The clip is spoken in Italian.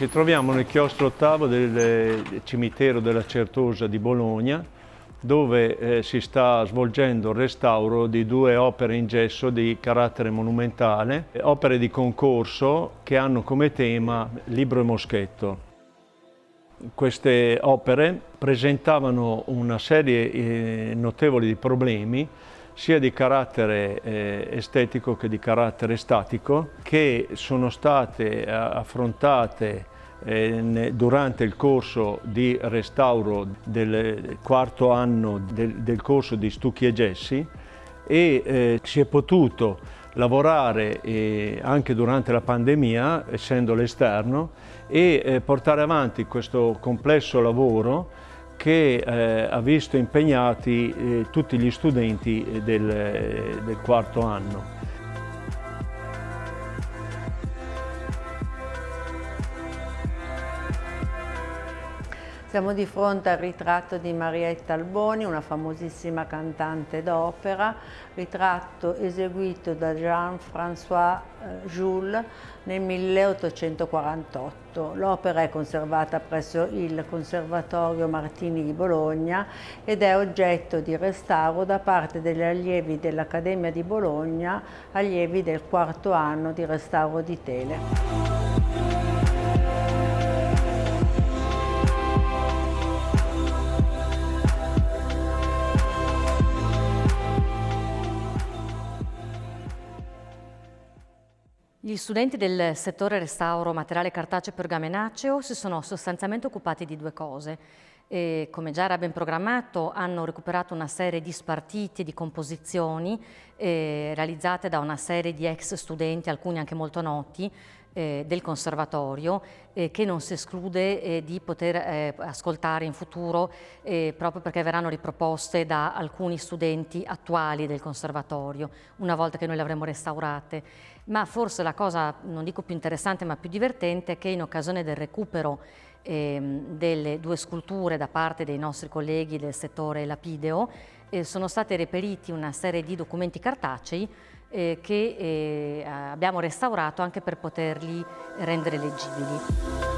Ci troviamo nel chiostro ottavo del cimitero della Certosa di Bologna, dove eh, si sta svolgendo il restauro di due opere in gesso di carattere monumentale, opere di concorso che hanno come tema Libro e Moschetto. Queste opere presentavano una serie eh, notevole di problemi sia di carattere eh, estetico che di carattere statico, che sono state eh, affrontate eh, durante il corso di restauro del quarto anno del, del corso di Stucchi e Gessi e eh, si è potuto lavorare eh, anche durante la pandemia, essendo l'esterno, e eh, portare avanti questo complesso lavoro che eh, ha visto impegnati eh, tutti gli studenti eh, del, eh, del quarto anno. Siamo di fronte al ritratto di Marietta Alboni, una famosissima cantante d'opera, ritratto eseguito da Jean-François eh, Jules nel 1848. L'opera è conservata presso il Conservatorio Martini di Bologna ed è oggetto di restauro da parte degli allievi dell'Accademia di Bologna, allievi del quarto anno di restauro di tele. Gli studenti del settore restauro materiale cartaceo pergamenaceo si sono sostanzialmente occupati di due cose. E, come già era ben programmato, hanno recuperato una serie di spartiti, di composizioni eh, realizzate da una serie di ex studenti, alcuni anche molto noti, eh, del conservatorio eh, che non si esclude eh, di poter eh, ascoltare in futuro eh, proprio perché verranno riproposte da alcuni studenti attuali del conservatorio una volta che noi le avremo restaurate. Ma forse la cosa, non dico più interessante ma più divertente, è che in occasione del recupero ehm, delle due sculture da parte dei nostri colleghi del settore lapideo eh, sono state reperiti una serie di documenti cartacei eh, che eh, abbiamo restaurato anche per poterli rendere leggibili.